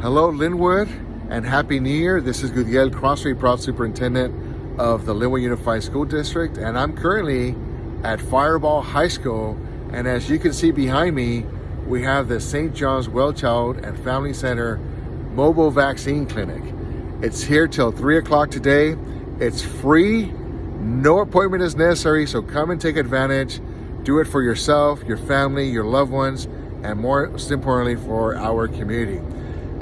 Hello, Lynwood, and Happy New Year. This is Gudiel Crosthwaite, proud superintendent of the Lynwood Unified School District, and I'm currently at Firebaugh High School. And as you can see behind me, we have the St. John's Well Child and Family Center Mobile Vaccine Clinic. It's here till 3 o'clock today. It's free, no appointment is necessary, so come and take advantage. Do it for yourself, your family, your loved ones, and most importantly, for our community.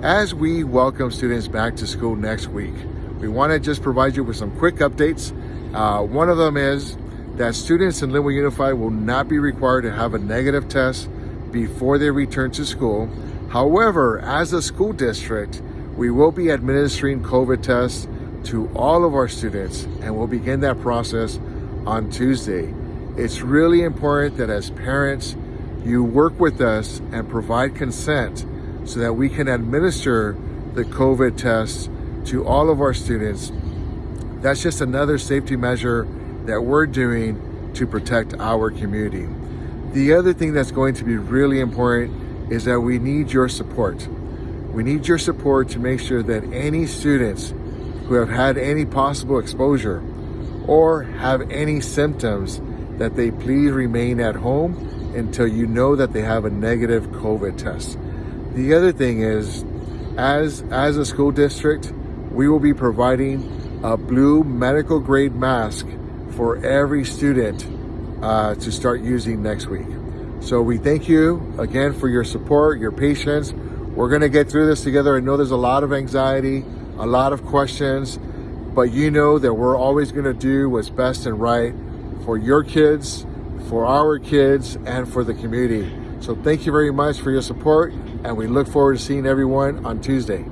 As we welcome students back to school next week, we want to just provide you with some quick updates. Uh, one of them is that students in Lynwood Unified will not be required to have a negative test before they return to school. However, as a school district, we will be administering COVID tests to all of our students and we'll begin that process on Tuesday. It's really important that as parents, you work with us and provide consent so that we can administer the COVID tests to all of our students. That's just another safety measure that we're doing to protect our community. The other thing that's going to be really important is that we need your support. We need your support to make sure that any students who have had any possible exposure or have any symptoms that they please remain at home until you know that they have a negative COVID test. The other thing is, as, as a school district, we will be providing a blue medical grade mask for every student uh, to start using next week. So we thank you again for your support, your patience. We're gonna get through this together. I know there's a lot of anxiety, a lot of questions, but you know that we're always gonna do what's best and right for your kids, for our kids, and for the community. So thank you very much for your support and we look forward to seeing everyone on Tuesday.